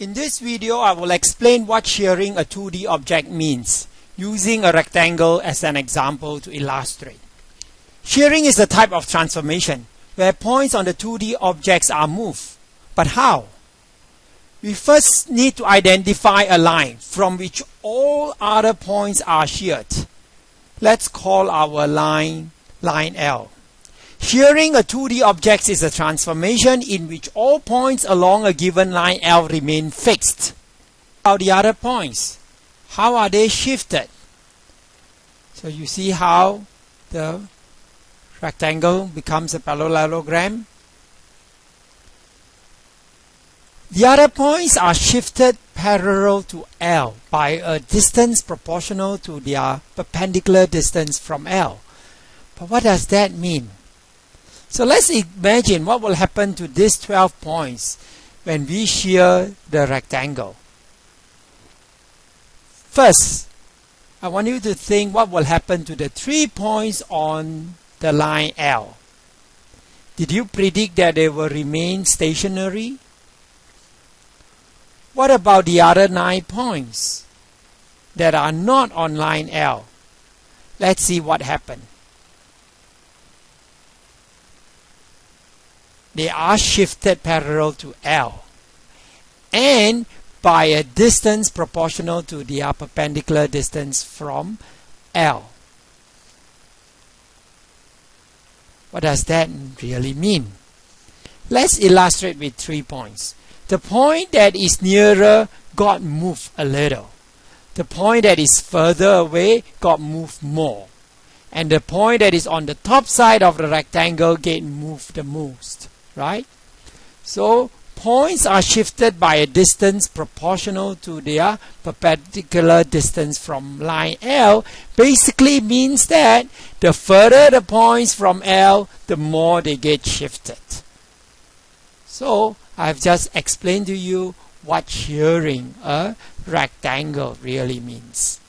In this video, I will explain what shearing a 2D object means, using a rectangle as an example to illustrate. Shearing is a type of transformation where points on the 2D objects are moved. But how? We first need to identify a line from which all other points are sheared. Let's call our line line L. Shearing a 2D object is a transformation in which all points along a given line L remain fixed. How the other points? How are they shifted? So you see how the rectangle becomes a parallelogram. The other points are shifted parallel to L by a distance proportional to their perpendicular distance from L. But what does that mean? So let's imagine what will happen to these 12 points when we shear the rectangle. First, I want you to think what will happen to the three points on the line L. Did you predict that they will remain stationary? What about the other nine points that are not on line L? Let's see what happened. They are shifted parallel to L and by a distance proportional to the perpendicular distance from L. What does that really mean? Let's illustrate with three points. The point that is nearer got moved a little. The point that is further away got moved more. And the point that is on the top side of the rectangle get moved the most right? So points are shifted by a distance proportional to their perpendicular distance from line L basically means that the further the points from L the more they get shifted. So I've just explained to you what shearing a rectangle really means.